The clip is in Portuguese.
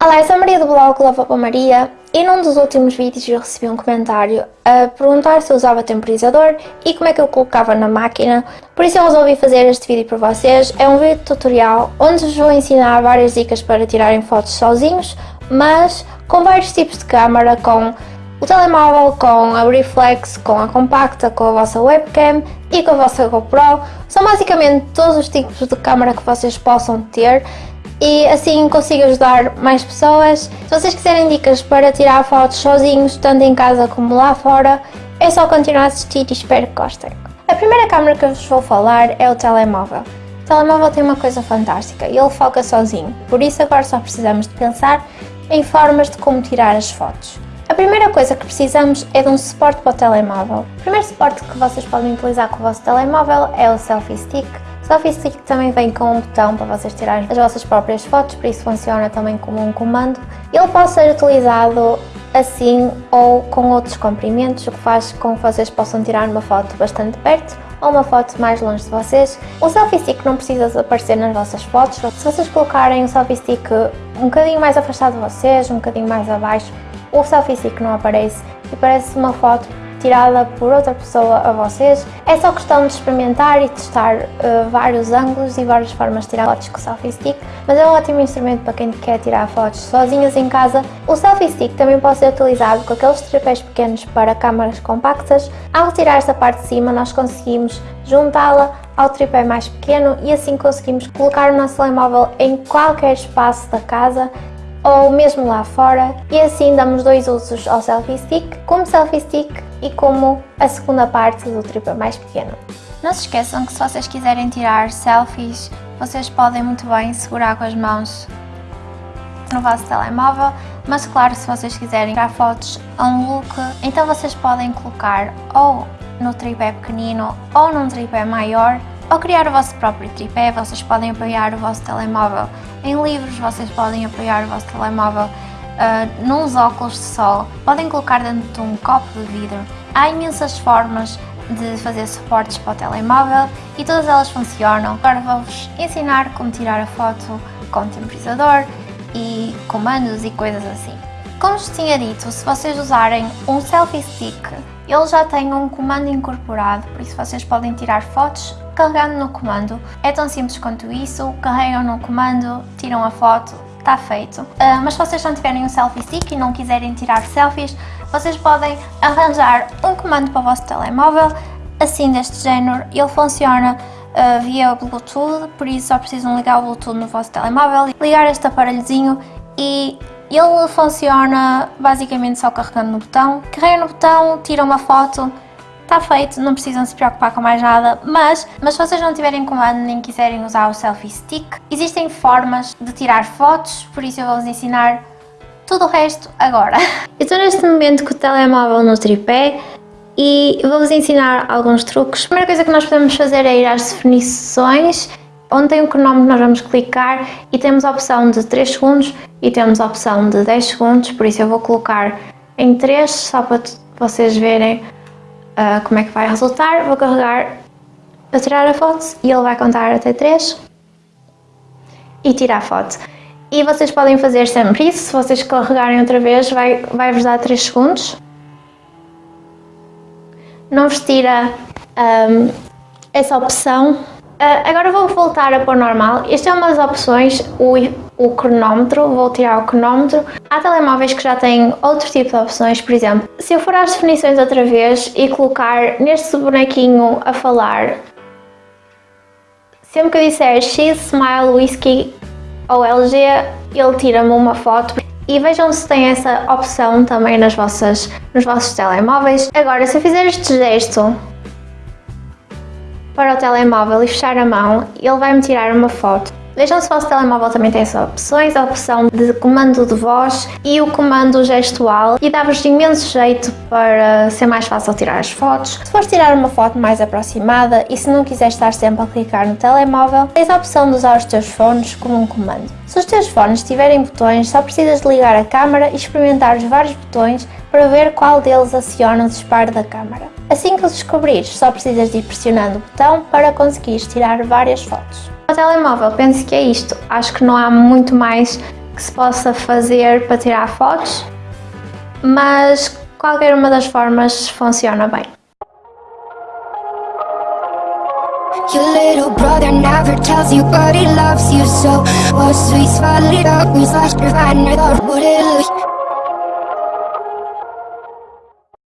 Olá, eu sou a Maria do blog Lava para Maria. E num dos últimos vídeos eu recebi um comentário a perguntar se eu usava temporizador e como é que eu colocava na máquina, por isso eu resolvi fazer este vídeo para vocês. É um vídeo tutorial onde vos vou ensinar várias dicas para tirarem fotos sozinhos, mas com vários tipos de câmera, com o telemóvel, com a reflex, com a compacta, com a vossa webcam e com a vossa GoPro. São basicamente todos os tipos de câmera que vocês possam ter e assim consigo ajudar mais pessoas. Se vocês quiserem dicas para tirar fotos sozinhos, tanto em casa como lá fora, é só continuar a assistir e espero que gostem. A primeira câmera que eu vos vou falar é o telemóvel. O telemóvel tem uma coisa fantástica, ele foca sozinho, por isso agora só precisamos de pensar em formas de como tirar as fotos. Primeira coisa que precisamos é de um suporte para o telemóvel. O primeiro suporte que vocês podem utilizar com o vosso telemóvel é o Selfie Stick. O Selfie Stick também vem com um botão para vocês tirarem as vossas próprias fotos, por isso funciona também como um comando. Ele pode ser utilizado assim ou com outros comprimentos, o que faz com que vocês possam tirar uma foto bastante perto ou uma foto mais longe de vocês. O selfie stick não precisa aparecer nas vossas fotos, se vocês colocarem o selfie stick um bocadinho mais afastado de vocês, um bocadinho mais abaixo, o selfie stick não aparece e parece uma foto tirada por outra pessoa a vocês. É só questão de experimentar e testar uh, vários ângulos e várias formas de tirar fotos com o selfie stick, mas é um ótimo instrumento para quem quer tirar fotos sozinhas em casa. O selfie stick também pode ser utilizado com aqueles tripés pequenos para câmaras compactas. Ao retirar esta parte de cima nós conseguimos juntá-la ao tripé mais pequeno e assim conseguimos colocar o nosso telemóvel em qualquer espaço da casa ou mesmo lá fora e assim damos dois usos ao selfie stick, como selfie stick e como a segunda parte do tripé mais pequeno. Não se esqueçam que se vocês quiserem tirar selfies, vocês podem muito bem segurar com as mãos no vosso telemóvel, mas claro, se vocês quiserem tirar fotos a um look, então vocês podem colocar ou no tripé pequenino ou num tripé maior ao criar o vosso próprio tripé, vocês podem apoiar o vosso telemóvel em livros, vocês podem apoiar o vosso telemóvel uh, nos óculos de sol, podem colocar dentro de um copo de vidro. Há imensas formas de fazer suportes para o telemóvel e todas elas funcionam. Agora vou-vos ensinar como tirar a foto com temporizador e comandos e coisas assim. Como vos tinha dito, se vocês usarem um selfie stick, ele já tem um comando incorporado, por isso vocês podem tirar fotos carregando no comando. É tão simples quanto isso, carregam no comando, tiram a foto, está feito. Uh, mas se vocês não tiverem um selfie stick e não quiserem tirar selfies, vocês podem arranjar um comando para o vosso telemóvel, assim deste género, ele funciona uh, via Bluetooth, por isso só precisam ligar o Bluetooth no vosso telemóvel, ligar este aparelhozinho e ele funciona basicamente só carregando no botão. Carregam no botão, tiram uma foto, está feito, não precisam se preocupar com mais nada, mas, mas se vocês não tiverem comando nem quiserem usar o selfie stick, existem formas de tirar fotos, por isso eu vou-vos ensinar tudo o resto agora. Eu estou neste momento com o telemóvel no tripé e vou-vos ensinar alguns truques. A primeira coisa que nós podemos fazer é ir às definições, onde tem o cronómetro nós vamos clicar e temos a opção de 3 segundos e temos a opção de 10 segundos, por isso eu vou colocar em 3 só para vocês verem uh, como é que vai resultar. Vou carregar para tirar a foto e ele vai contar até 3 e tirar a foto. E vocês podem fazer sempre isso, se vocês carregarem outra vez vai, vai dar 3 segundos. Não vos tira um, essa opção Uh, agora vou voltar a pôr normal. Esta é uma das opções, o, o cronómetro, vou tirar o cronómetro. Há telemóveis que já têm outro tipo de opções, por exemplo, se eu for às definições outra vez e colocar neste bonequinho a falar, sempre que eu disser X, Smile, Whisky ou LG, ele tira-me uma foto. E vejam se tem essa opção também nas vossas, nos vossos telemóveis. Agora, se eu fizer este gesto para o telemóvel e fechar a mão, ele vai me tirar uma foto. Vejam se o vosso telemóvel também tem essas opções, a opção de comando de voz e o comando gestual e dá-vos imenso jeito para ser mais fácil tirar as fotos. Se fores tirar uma foto mais aproximada e se não quiseres estar sempre a clicar no telemóvel, tens a opção de usar os teus fones como um comando. Se os teus fones tiverem botões, só precisas de ligar a câmera e experimentar os vários botões para ver qual deles aciona o disparo da câmera. Assim que o descobrires, só precisas de ir pressionando o botão para conseguires tirar várias fotos. O telemóvel, penso que é isto. Acho que não há muito mais que se possa fazer para tirar fotos, mas qualquer uma das formas funciona bem. Your little brother never tells you, but he loves you so. Your the wood